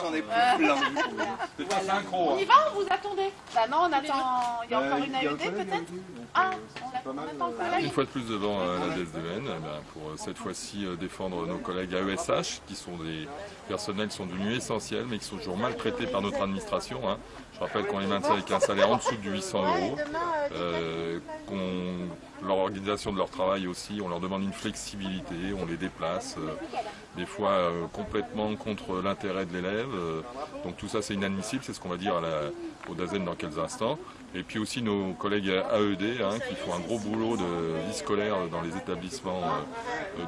j'en ai plus plein. On y va ou vous attendez Bah non, on attend. Il y a encore une AED peut-être Ah, on attend le collègue. Une fois de plus devant euh, la DSDN, eh ben, pour euh, cette fois-ci euh, défendre nos collègues AESH, qui sont des personnels qui sont devenus essentiels, mais qui sont toujours maltraités par notre administration. hein. Je rappelle qu'on les maintient avec un salaire en dessous de 800 euros, euh, qu'on- l'organisation de leur travail aussi, on leur demande une flexibilité, on les déplace, euh, des fois euh, complètement contre l'intérêt de l'élève. euh, donc tout ça c'est inadmissible, c'est ce qu'on va dire au DAZEN dans quelques instants. Et puis aussi nos collègues AED hein, qui font un gros boulot de vie scolaire dans les établissements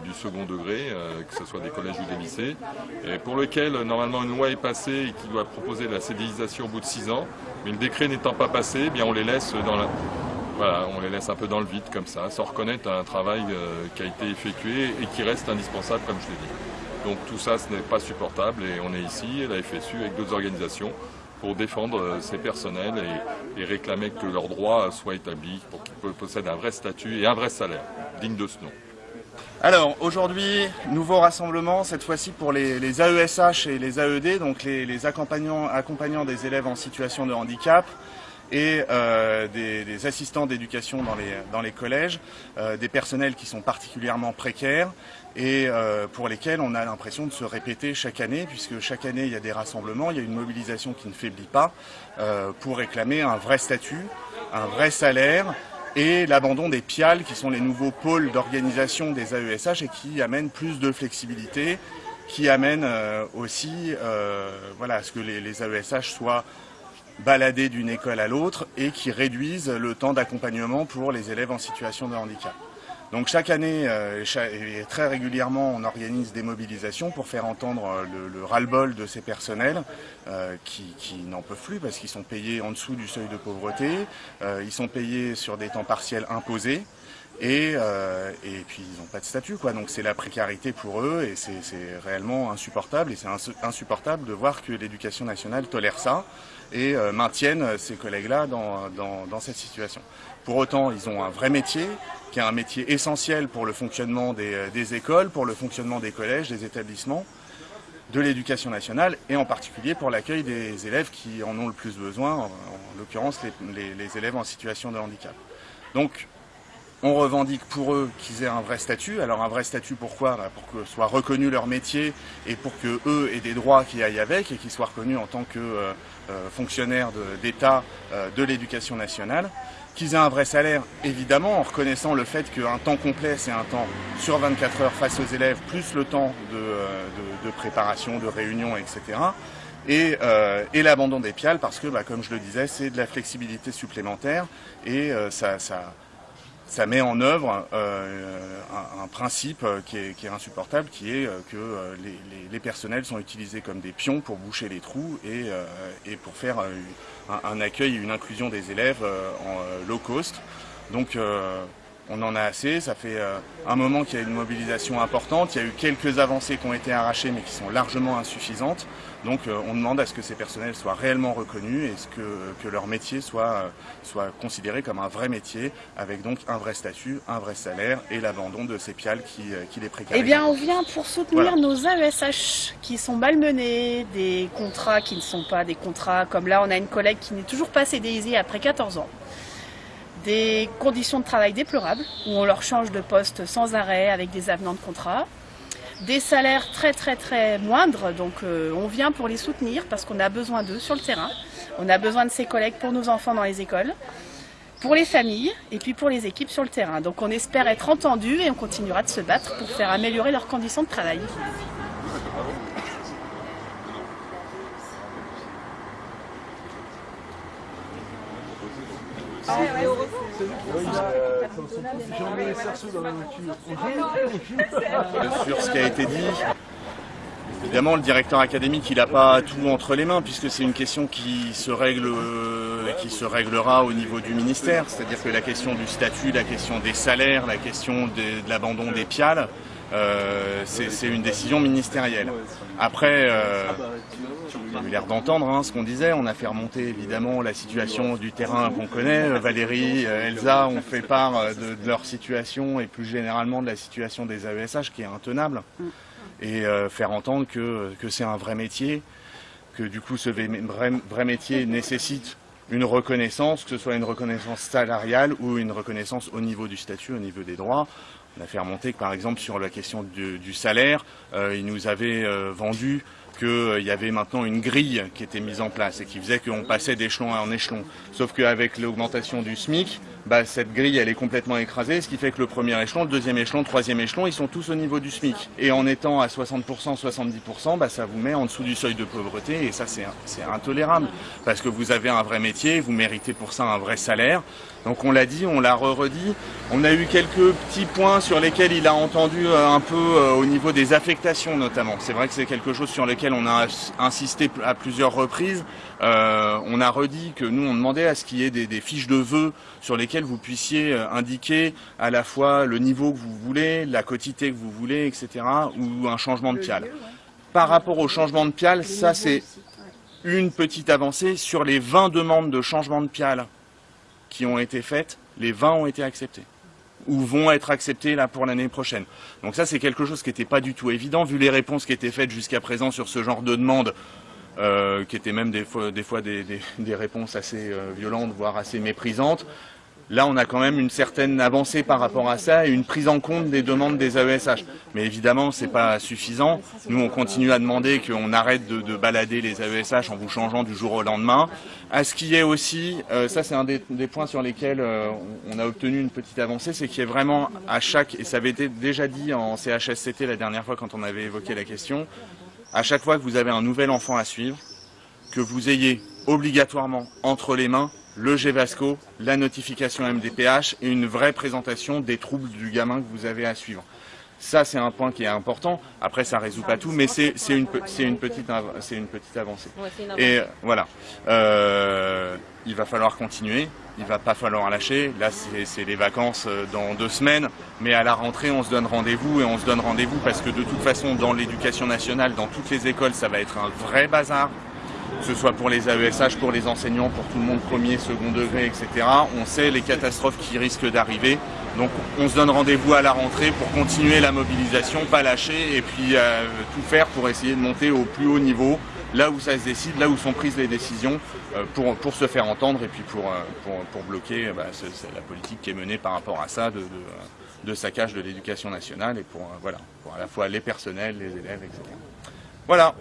du second degré, que ce soit des collèges ou des lycées, et pour lequel normalement une loi est passée et qui doit proposer la CDIsation au bout de six ans, mais le décret n'étant pas passé, eh bien on les laisse dans la, on les laisse un peu dans le vide comme ça, sans reconnaître un travail euh, qui a été effectué et qui reste indispensable comme je l'ai dit. Donc tout ça, ce n'est pas supportable et on est ici, la FSU, avec d'autres organisations, pour défendre euh, ces personnels et, réclamer que leurs droits soient établis pour qu'ils possèdent un vrai statut et un vrai salaire, digne de ce nom. Alors aujourd'hui, nouveau rassemblement, cette fois-ci pour les, AESH et les AED, donc les, accompagnants des élèves en situation de handicap et euh, des, assistants d'éducation dans les, collèges, euh, des personnels qui sont particulièrement précaires et euh, pour lesquels on a l'impression de se répéter chaque année, puisque chaque année il y a des rassemblements, il y a une mobilisation qui ne faiblit pas pour réclamer un vrai statut, un vrai salaire et l'abandon des PIAL, qui sont les nouveaux pôles d'organisation des AESH et qui amènent plus de flexibilité, qui amènent aussi voilà, à ce que les, les AESH soient baladés d'une école à l'autre et qui réduisent le temps d'accompagnement pour les élèves en situation de handicap. Donc chaque année euh, et très régulièrement, on organise des mobilisations pour faire entendre euh, le, le ras-le-bol de ces personnels euh, qui, n'en peuvent plus parce qu'ils sont payés en dessous du seuil de pauvreté, ils sont payés sur des temps partiels imposés. Et, euh, et puis ils n'ont pas de statut, quoi. Donc c'est la précarité pour eux et c'est réellement insupportable. Et c'est ins- insupportable de voir que l'éducation nationale tolère ça et euh, maintiennent ces collègues-là dans, cette situation. Pour autant, ils ont un vrai métier, qui est un métier essentiel pour le fonctionnement des, euh, des écoles, pour le fonctionnement des collèges, des établissements, de l'éducation nationale, et en particulier pour l'accueil des élèves qui en ont le plus besoin, en, en l'occurrence les, les- les élèves en situation de handicap. Donc, on revendique pour eux qu'ils aient un vrai statut. Alors un vrai statut pourquoi? Bah, Pour que soit reconnu leur métier et pour que eux aient des droits qui aillent avec et qu'ils soient reconnus en tant que euh, euh, fonctionnaires d'État euh, de l'éducation nationale. Qu'ils aient un vrai salaire, évidemment, en reconnaissant le fait qu'un temps complet, c'est un temps sur 24 heures face aux élèves, plus le temps de, préparation, de réunion, etc. Et, l'abandon des piales, parce que, bah, comme je le disais, c'est de la flexibilité supplémentaire et ça, ça met en œuvre euh, un, principe euh, qui est, insupportable, qui est euh, que les, personnels sont utilisés comme des pions pour boucher les trous et, pour faire un, accueil une inclusion des élèves en low cost. Donc on en a assez, ça fait euh, un moment qu'il y a une mobilisation importante, il y a eu quelques avancées qui ont été arrachées mais qui sont largement insuffisantes. Donc euh, on demande à ce que ces personnels soient réellement reconnus et ce que, que leur métier soit, euh, soit considéré comme un vrai métier avec donc un vrai statut, un vrai salaire et l'abandon de ces piales qui, qui les précarisent. Eh bien, on vient pour soutenir Voilà. nos AESH qui sont malmenés, des contrats qui ne sont pas des contrats. Comme là, on a une collègue qui n'est toujours pas CDIsée après 14 ans. Des conditions de travail déplorables, où on leur change de poste sans arrêt avec des avenants de contrat. Des salaires très très très moindres, donc euh, on vient pour les soutenir parce qu'on a besoin d'eux sur le terrain. On a besoin de ces collègues pour nos enfants dans les écoles pour les familles et puis pour les équipes sur le terrain. Donc on espère être entendu et on continuera de se battre pour faire améliorer leurs conditions de travail. Sur ce qui a été dit. Évidemment, le directeur académique, il n'a pas tout entre les mains, puisque c'est une question qui se règle, euh, qui se réglera au niveau du ministère. C'est-à-dire que la question du statut, la question des salaires, la question de, de l'abandon des piales, euh, c'est une décision ministérielle. Après, euh, j'ai eu l'air d'entendre hein, ce qu'on disait. On a fait remonter évidemment la situation du terrain qu'on connaît. Euh, Valérie, euh, Elsa ont fait part euh, de, leur situation et plus généralement de la situation des AESH qui est intenable. Et euh, faire entendre que, que c'est un vrai métier. que du coup ce vrai métier nécessite une reconnaissance, que ce soit une reconnaissance salariale ou une reconnaissance au niveau du statut, au niveau des droits. On a fait remonter que par exemple sur la question du, salaire, euh, il nous avait euh, vendu qu'il euh, y avait maintenant une grille qui était mise en place et qui faisait qu'on passait d'échelon en échelon. Sauf qu'avec l'augmentation du SMIC, bah, cette grille elle est complètement écrasée, ce qui fait que le premier échelon, le deuxième échelon, le troisième échelon, ils sont tous au niveau du SMIC. Et en étant à 60%, 70%, bah, ça vous met en dessous du seuil de pauvreté et ça c'est intolérable. Parce que vous avez un vrai métier, vous méritez pour ça un vrai salaire. Donc on l'a dit, on l'a redit. On a eu quelques petits points sur lesquels il a entendu euh, un peu euh, au niveau des affectations notamment. C'est vrai que c'est quelque chose sur lequel on a insisté à plusieurs reprises. Euh, on a redit que nous on demandait à ce qu'il y ait des, fiches de vœux sur lesquelles vous puissiez indiquer à la fois le niveau que vous voulez, la quotité que vous voulez, etc. ou un changement de pial. Par rapport au changement de pial, ça c'est une petite avancée sur les 20 demandes de changement de pial qui ont été faites, les 20 ont été acceptées ou vont être acceptées là pour l'année prochaine. Donc ça c'est quelque chose qui n'était pas du tout évident vu les réponses qui étaient faites jusqu'à présent sur ce genre de demande euh, qui étaient même des fois des, fois des, réponses assez euh, violentes voire assez méprisantes. Là, on a quand même une certaine avancée par rapport à ça et une prise en compte des demandes des AESH. Mais évidemment, c'est pas suffisant. Nous, on continue à demander qu'on arrête de, balader les AESH en vous changeant du jour au lendemain. À ce qui est aussi, euh, ça c'est un des, points sur lesquels euh, on a obtenu une petite avancée, c'est qu'il y ait vraiment à chaque, et ça avait été déjà dit en CHSCT la dernière fois quand on avait évoqué la question, à chaque fois que vous avez un nouvel enfant à suivre, que vous ayez obligatoirement entre les mains le GVASCO, la notification MDPH et une vraie présentation des troubles du gamin que vous avez à suivre. Ça, c'est un point qui est important. Après, ça ne résout pas tout, mais c'est une, une, petite, une petite avancée. Et voilà. Euh, il va falloir continuer. Il va pas falloir lâcher. Là, c'est les vacances euh, dans deux semaines. Mais à la rentrée, on se donne rendez-vous et on se donne rendez-vous parce que de toute façon, dans l'éducation nationale, dans toutes les écoles, ça va être un vrai bazar que ce soit pour les AESH, pour les enseignants, pour tout le monde premier, second degré, etc. On sait les catastrophes qui risquent d'arriver. Donc on se donne rendez-vous à la rentrée pour continuer la mobilisation, pas lâcher et puis euh, tout faire pour essayer de monter au plus haut niveau, là où ça se décide, là où sont prises les décisions, euh, pour, se faire entendre et puis pour, euh, bloquer bah, la politique qui est menée par rapport à ça de, saccage de l'éducation nationale et pour à la fois les personnels, les élèves, etc. Voilà.